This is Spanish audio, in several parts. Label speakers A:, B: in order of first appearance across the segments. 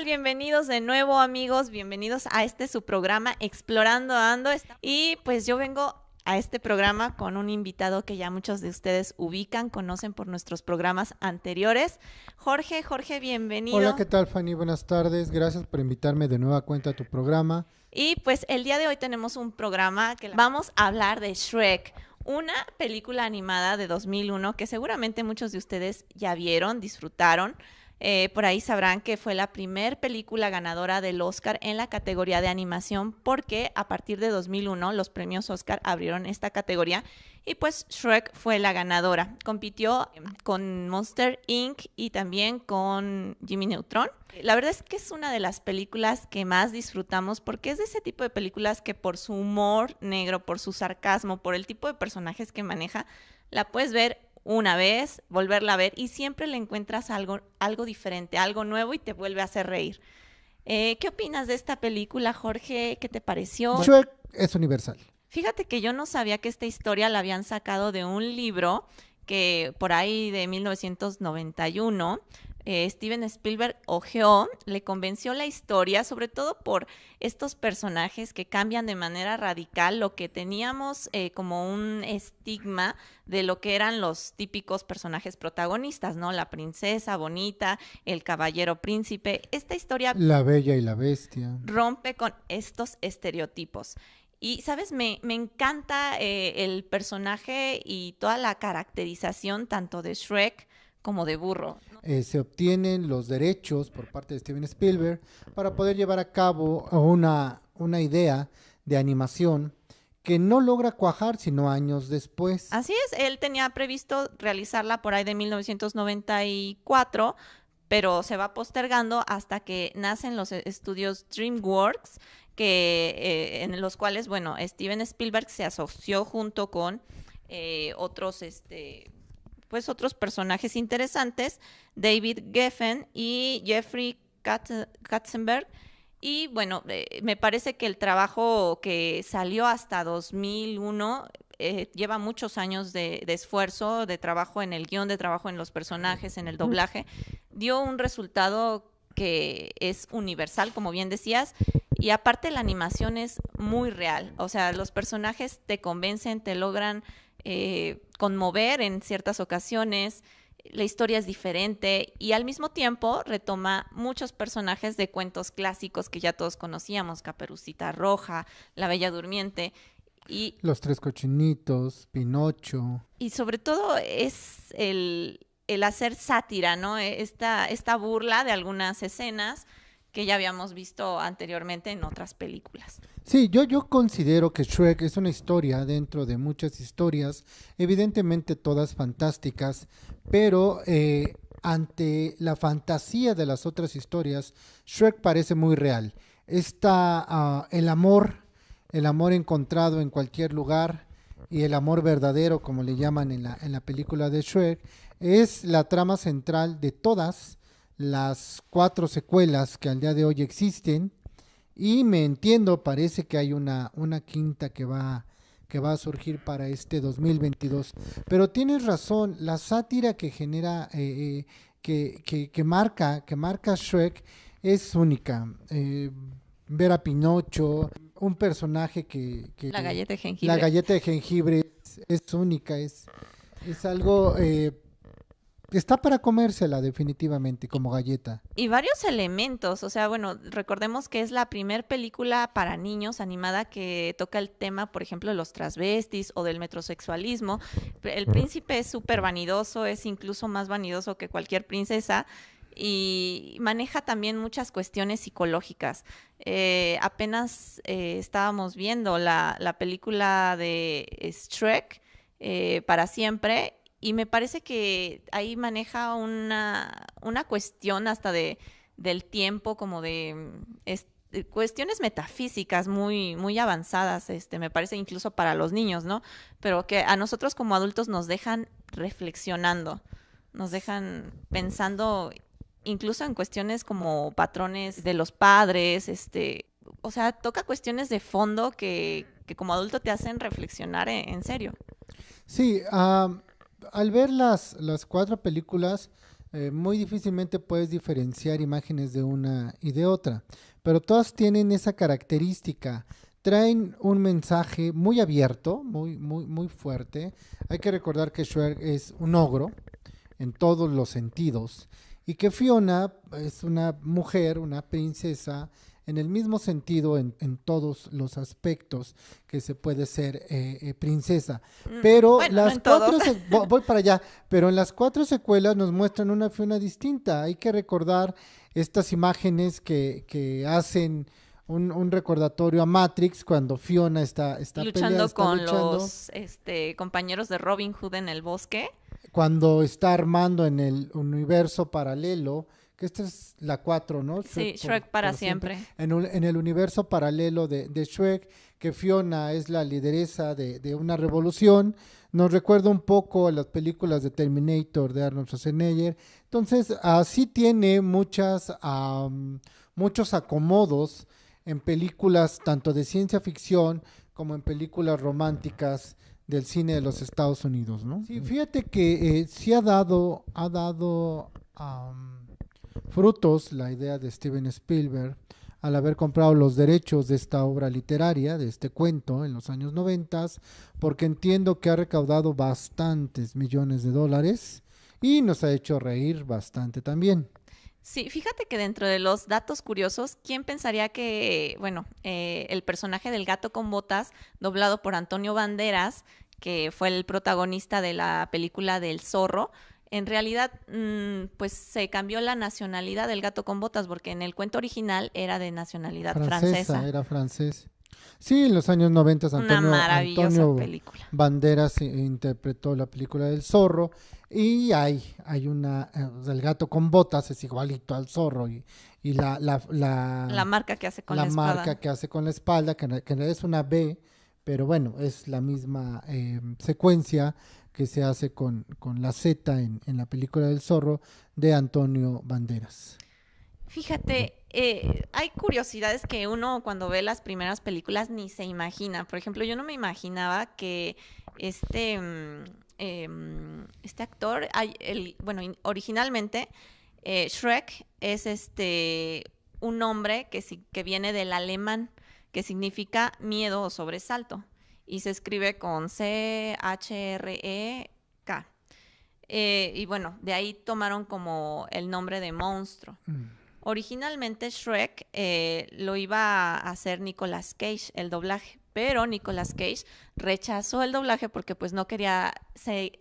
A: tal? Bienvenidos de nuevo amigos, bienvenidos a este su programa Explorando Ando. Y pues yo vengo a este programa con un invitado que ya muchos de ustedes ubican, conocen por nuestros programas anteriores. Jorge, Jorge, bienvenido.
B: Hola, ¿qué tal Fanny? Buenas tardes, gracias por invitarme de nueva cuenta a tu programa.
A: Y pues el día de hoy tenemos un programa que vamos a hablar de Shrek, una película animada de 2001 que seguramente muchos de ustedes ya vieron, disfrutaron. Eh, por ahí sabrán que fue la primer película ganadora del Oscar en la categoría de animación porque a partir de 2001 los premios Oscar abrieron esta categoría y pues Shrek fue la ganadora. Compitió con Monster Inc. y también con Jimmy Neutron. La verdad es que es una de las películas que más disfrutamos porque es de ese tipo de películas que por su humor negro, por su sarcasmo, por el tipo de personajes que maneja, la puedes ver una vez, volverla a ver y siempre le encuentras algo, algo diferente, algo nuevo y te vuelve a hacer reír. Eh, ¿Qué opinas de esta película, Jorge? ¿Qué te pareció?
B: Shrek es universal.
A: Fíjate que yo no sabía que esta historia la habían sacado de un libro que por ahí de 1991 eh, Steven Spielberg ojeó, le convenció la historia, sobre todo por estos personajes que cambian de manera radical lo que teníamos eh, como un estigma de lo que eran los típicos personajes protagonistas, ¿no? La princesa bonita, el caballero príncipe. Esta historia...
B: La bella y la bestia.
A: Rompe con estos estereotipos. Y, ¿sabes? Me, me encanta eh, el personaje y toda la caracterización tanto de Shrek como de burro.
B: Eh, se obtienen los derechos por parte de Steven Spielberg para poder llevar a cabo una, una idea de animación que no logra cuajar sino años después.
A: Así es, él tenía previsto realizarla por ahí de 1994, pero se va postergando hasta que nacen los estudios DreamWorks, que, eh, en los cuales, bueno, Steven Spielberg se asoció junto con eh, otros, este, pues otros personajes interesantes, David Geffen y Jeffrey Katzenberg. Y bueno, eh, me parece que el trabajo que salió hasta 2001 eh, lleva muchos años de, esfuerzo, de trabajo en el guion, de trabajo en los personajes, en el doblaje. Dio un resultado que es universal, como bien decías, y aparte la animación es muy real. O sea, los personajes te convencen, te logran eh, conmover en ciertas ocasiones, la historia es diferente y al mismo tiempo retoma muchos personajes de cuentos clásicos que ya todos conocíamos, Caperucita Roja, La Bella Durmiente y...
B: Los Tres Cochinitos, Pinocho.
A: Y sobre todo es el, el hacer sátira, ¿no? Esta, esta burla de algunas escenas que ya habíamos visto anteriormente en otras películas.
B: Sí, yo, yo considero que Shrek es una historia dentro de muchas historias, evidentemente todas fantásticas, pero eh, ante la fantasía de las otras historias, Shrek parece muy real. Está ah, el amor, el amor encontrado en cualquier lugar y el amor verdadero, como le llaman en la, en la película de Shrek, es la trama central de todas las cuatro secuelas que al día de hoy existen y me entiendo, parece que hay una, una quinta que va, que va a surgir para este 2022. Pero tienes razón, la sátira que genera, eh, eh, que, que, marca, que marca Shrek es única. Eh, ver a Pinocho, un personaje que...
A: la galleta de jengibre.
B: La galleta de jengibre es, única, es, es algo Está para comérsela definitivamente como galleta.
A: Y varios elementos, o sea, bueno, recordemos que es la primer película para niños animada que toca el tema, por ejemplo, de los transvestis o del metrosexualismo. El príncipe es súper vanidoso, es incluso más vanidoso que cualquier princesa y maneja también muchas cuestiones psicológicas. Eh, apenas eh, estábamos viendo la, la, película de Shrek eh, para siempre y me parece que ahí maneja una, una cuestión hasta de, del tiempo, como de, cuestiones metafísicas muy, muy avanzadas, este, me parece incluso para los niños, ¿no? Pero que a nosotros como adultos nos dejan reflexionando, nos dejan pensando incluso en cuestiones como patrones de los padres, este, o sea, toca cuestiones de fondo que, que como adulto te hacen reflexionar en, serio.
B: Sí, al ver las, las cuatro películas, eh, muy difícilmente puedes diferenciar imágenes de una y de otra, pero todas tienen esa característica. Traen un mensaje muy abierto, muy, muy, muy fuerte. Hay que recordar que Shrek es un ogro en todos los sentidos y que Fiona es una mujer, una princesa en el mismo sentido en, en todos los aspectos que se puede ser eh, eh, princesa.
A: Mm,
B: Pero
A: bueno,
B: las cuatro, voy para allá, pero en las cuatro secuelas nos muestran una Fiona distinta. Hay que recordar estas imágenes que, que hacen un, un recordatorio a Matrix cuando Fiona está, está
A: luchando
B: pelea, está
A: con
B: luchando,
A: los este, compañeros de Robin Hood en el bosque.
B: cuando está armando en el universo paralelo, que esta es la 4, ¿no?
A: Sí,
B: por-
A: Shrek para
B: por
A: siempre.
B: En, un- en el universo paralelo de, de Shrek, que Fiona es la lideresa de, de una revolución, nos recuerda un poco a las películas de Terminator de Arnold Schwarzenegger. Entonces, así tiene muchas, am, muchos acomodos en películas tanto de ciencia ficción como en películas románticas del cine de los Estados Unidos, ¿no? Sí, fíjate que eh, sí ha dado, ha dado am, frutos la idea de Steven Spielberg al haber comprado los derechos de esta obra literaria, de este cuento en los años 90, porque entiendo que ha recaudado bastantes millones de dólares y nos ha hecho reír bastante también.
A: Sí, fíjate que dentro de los datos curiosos, ¿quién pensaría que, bueno, eh, el personaje del gato con botas, doblado por Antonio Banderas, que fue el protagonista de la película del zorro, en realidad, mm, pues se cambió la nacionalidad del gato con botas, porque en el cuento original era de nacionalidad francesa.
B: era francés. Sí, en los años 90
A: Una
B: Antonio,
A: maravillosa
B: Antonio
A: película.
B: Banderas i- interpretó la película del zorro y hay, hay una, eh, el gato con botas es igualito al zorro y, y la, la, la,
A: La marca que hace con
B: la
A: la, espada.
B: marca que hace con la espalda, que, que es una B, pero bueno, es la misma eh, secuencia que se hace con, con la Z en, en la película del zorro de Antonio Banderas.
A: Fíjate, eh, hay curiosidades que uno cuando ve las primeras películas ni se imagina. Por ejemplo, yo no me imaginaba que este, em, este actor, el, bueno, in- originalmente eh, Shrek es este un nombre que, que viene del alemán, que significa miedo o sobresalto, y se escribe con C-H-R-E-K. Eh, y bueno, de ahí tomaron como el nombre de monstruo. Originalmente Shrek eh, lo iba a hacer Nicolas Cage, el doblaje, pero Nicolas Cage rechazó el doblaje porque pues no quería se-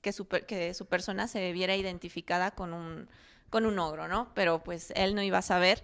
A: que, su, que su persona se viera identificada con un, con un ogro, ¿no? Pero pues él no iba a saber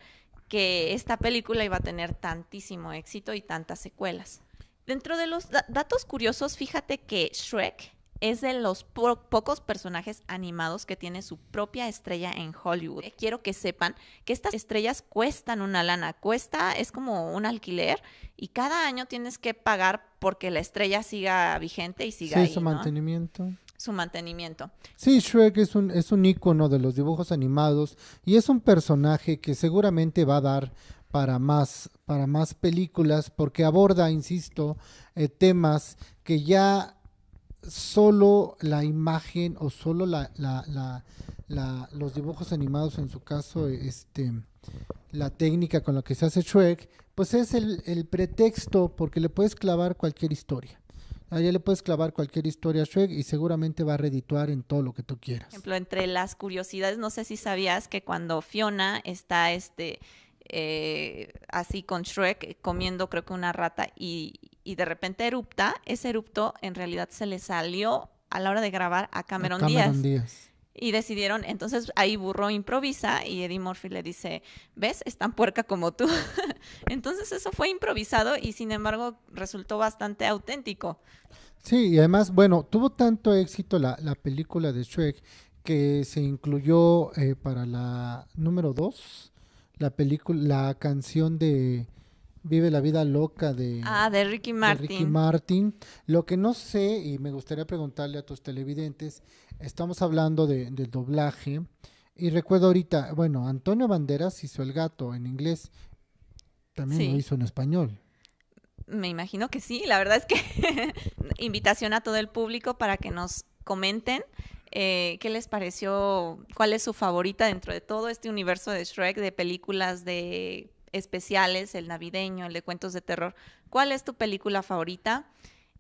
A: que esta película iba a tener tantísimo éxito y tantas secuelas. Dentro de los da- datos curiosos, fíjate que Shrek es de los po- pocos personajes animados que tiene su propia estrella en Hollywood. Eh, Quiero que sepan que estas estrellas cuestan una lana, cuesta, es como un alquiler y cada año tienes que pagar porque la estrella siga vigente y siga
B: Sí,
A: ahí,
B: su
A: ¿no?
B: mantenimiento.
A: su mantenimiento.
B: Sí, Shrek es un, es un ícono de los dibujos animados y es un personaje que seguramente va a dar para más, para más películas porque aborda, insisto, eh, temas que ya solo la imagen o solo la, los dibujos animados, en su caso, este, la técnica con la que se hace Shrek, pues es el, el pretexto porque le puedes clavar cualquier historia. Allá le puedes clavar cualquier historia a Shrek y seguramente va a redituar en todo lo que tú quieras.
A: Por ejemplo, entre las curiosidades, no sé si sabías que cuando Fiona está este eh, así con Shrek comiendo creo que una rata y, y de repente erupta, ese erupto en realidad se le salió a la hora de grabar a Cameron,
B: Cameron
A: Díaz.
B: Díaz.
A: Y decidieron, entonces ahí Burro improvisa y Eddie Murphy le dice, ¿ves? Es tan puerca como tú. entonces eso fue improvisado y sin embargo resultó bastante auténtico.
B: Sí, y además, bueno, tuvo tanto éxito la, la película de Shrek que se incluyó eh, para la número dos, la película, la canción de Vive la vida loca de,
A: Ah, de Ricky
B: de
A: Martin.
B: Ricky Martin. Lo que no sé, y me gustaría preguntarle a tus televidentes, estamos hablando de, del doblaje, y recuerdo ahorita, bueno, Antonio Banderas hizo el gato en inglés, también
A: Sí.
B: lo hizo en español.
A: Me imagino que sí, la verdad es que invitación a todo el público para que nos comenten Eh, ¿Qué les pareció? ¿Cuál es su favorita dentro de todo este universo de Shrek, de películas de especiales, el navideño, el de cuentos de terror? ¿Cuál es tu película favorita?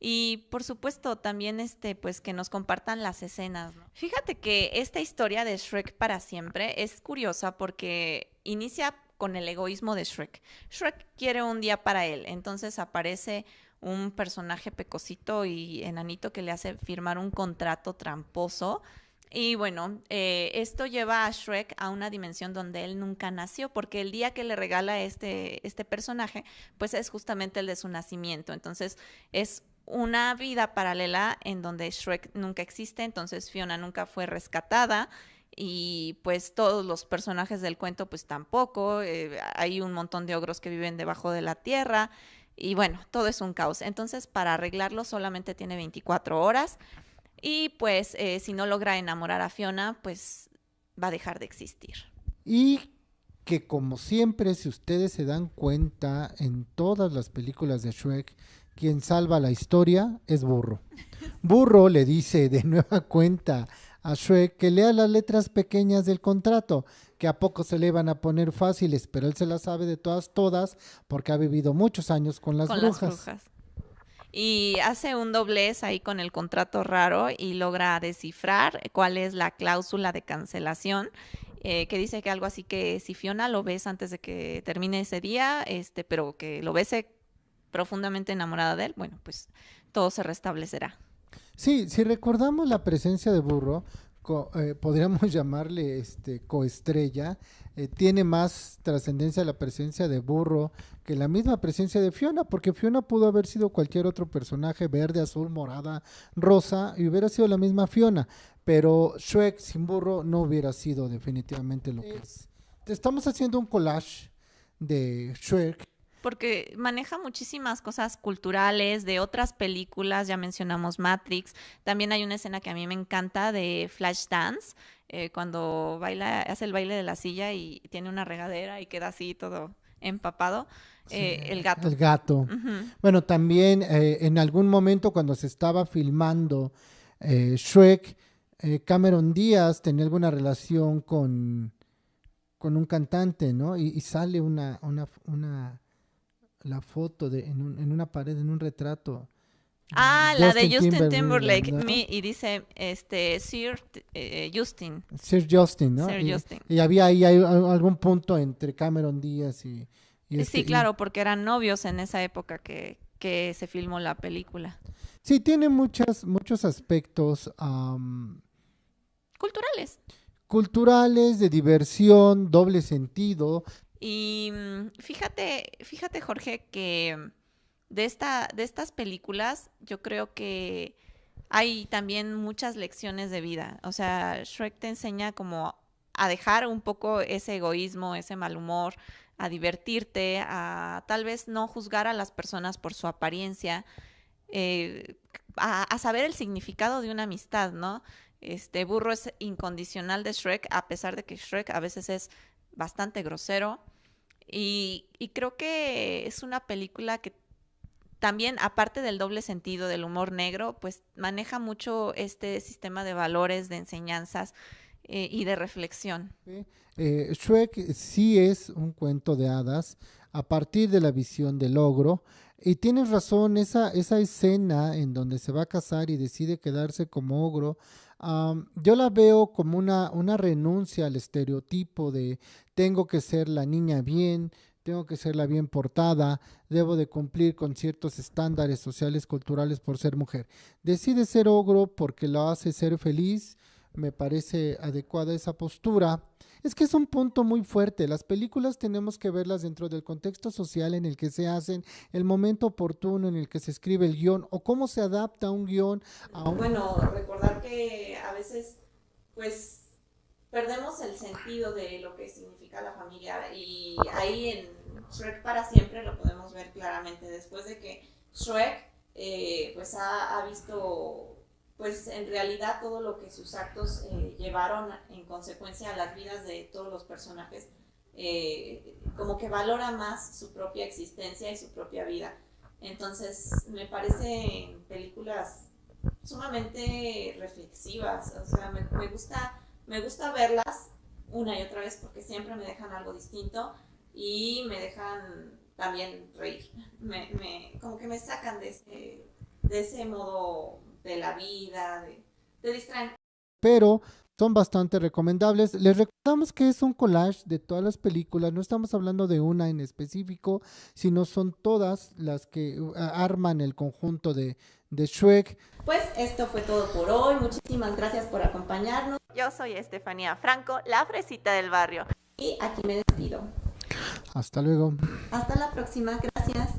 A: Y por supuesto, también este, pues que nos compartan las escenas. Fíjate que esta historia de Shrek para siempre es curiosa porque inicia con el egoísmo de Shrek. Shrek quiere un día para él, entonces aparece un personaje pecosito y enanito que le hace firmar un contrato tramposo. Y bueno, eh, esto lleva a Shrek a una dimensión donde él nunca nació, porque el día que le regala este, este personaje, pues es justamente el de su nacimiento. Entonces es una vida paralela en donde Shrek nunca existe, entonces Fiona nunca fue rescatada y pues todos los personajes del cuento pues tampoco, eh, hay un montón de ogros que viven debajo de la tierra y bueno, todo es un caos. Entonces para arreglarlo solamente tiene 24 horas y pues eh, si no logra enamorar a Fiona pues va a dejar de existir.
B: Y que como siempre, si ustedes se dan cuenta en todas las películas de Shrek, quien salva la historia es Burro. Burro le dice de nueva cuenta a Shrek que lea las letras pequeñas del contrato, que a poco se le van a poner fáciles, pero él se las sabe de todas, todas, porque ha vivido muchos años con las, brujas.
A: Y hace un doblez ahí con el contrato raro y logra descifrar cuál es la cláusula de cancelación. Eh, que dice que algo así que si Fiona lo ves antes de que termine ese día, este, pero que lo bese profundamente enamorada de él, bueno, pues todo se restablecerá.
B: Sí, si recordamos la presencia de Burro, eh, podríamos llamarle este coestrella, eh, tiene más trascendencia la presencia de Burro que la misma presencia de Fiona, porque Fiona pudo haber sido cualquier otro personaje, verde, azul, morada, rosa, y hubiera sido la misma Fiona, pero Shrek sin Burro no hubiera sido definitivamente lo que es. Estamos haciendo un collage de Shrek
A: porque maneja muchísimas cosas culturales de otras películas, ya mencionamos Matrix, también hay una escena que a mí me encanta de Flashdance, eh, cuando baila, hace el baile de la silla y tiene una regadera y queda así todo empapado. Eh, el gato.
B: El gato. Bueno, también eh, en algún momento cuando se estaba filmando Shrek, Cameron Díaz tenía alguna relación con, con un cantante, ¿no? Y, y sale una, una, una la foto de, en, en una pared, en un retrato.
A: Ah, la de Justin Timberlake, y dice este Sir eh, Justin.
B: Sir Justin, ¿no?
A: Sir
B: y,
A: Justin.
B: y, había ahí algún punto entre Cameron Díaz y...
A: y sí, claro, porque eran novios en esa época que, que, se filmó la película.
B: Sí, tiene muchas, muchos aspectos...
A: culturales.
B: Culturales, de diversión, doble sentido,
A: y mm, fíjate, fíjate Jorge, que de, esta, de estas películas yo creo que hay también muchas lecciones de vida. O sea, Shrek te enseña como a dejar un poco ese egoísmo, ese mal humor, a divertirte, a tal vez no juzgar a las personas por su apariencia, eh, a, a, saber el significado de una amistad, ¿no? Este burro es incondicional de Shrek, a pesar de que Shrek a veces es bastante grosero. Y, creo que es una película que también, aparte del doble sentido del humor negro, pues maneja mucho este sistema de valores, de enseñanzas eh, y de reflexión.
B: Eh, Shrek sí es un cuento de hadas a partir de la visión del ogro. Y tienes razón, esa, esa escena en donde se va a casar y decide quedarse como ogro, yo la veo como una, una renuncia al estereotipo de tengo que ser la niña bien, tengo que ser la bien portada, debo de cumplir con ciertos estándares sociales, culturales por ser mujer. Decide ser ogro porque lo hace ser feliz, me parece adecuada esa postura. Es que es un punto muy fuerte. Las películas tenemos que verlas dentro del contexto social en el que se hacen, el momento oportuno en el que se escribe el guion o cómo se adapta un guion a un...
A: Bueno, recordar que a veces, pues, perdemos el sentido de lo que significa la familia y ahí en Shrek para siempre lo podemos ver claramente. Después de que Shrek, eh, pues, ha, ha visto pues en realidad todo lo que sus actos eh, llevaron en consecuencia a las vidas de todos los personajes, eh, como que valora más su propia existencia y su propia vida. Entonces, me parecen películas sumamente reflexivas. O sea, me, me gusta, me gusta verlas una y otra vez porque siempre me dejan algo distinto y me dejan también reír. Me, me, como que me sacan de ese, de ese modo de la vida, de, distraen.
B: Pero son bastante recomendables. Les recordamos que es un collage de todas las películas, no estamos hablando de una en específico, sino son todas las que uh, arman el conjunto de, de Shrek.
A: Pues esto fue todo por hoy. Muchísimas gracias por acompañarnos. Yo soy Estefanía Franco, la fresita del barrio. Y aquí me despido.
B: Hasta luego.
A: Hasta la próxima. Gracias.